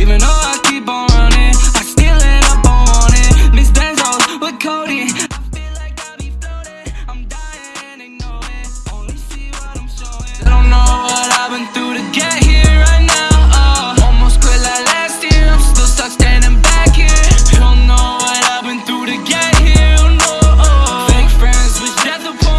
Even though I keep on running, I still end up on wanting. Miss Benzos with Cody. I feel like I be floating. I'm dying and they know it. Only see what I'm showing. I don't know what I've been through to get here right now. Uh. Almost quit like last year. I'm still stuck standing back here. Don't know what I've been through to get here. No, uh. fake friends, which at the.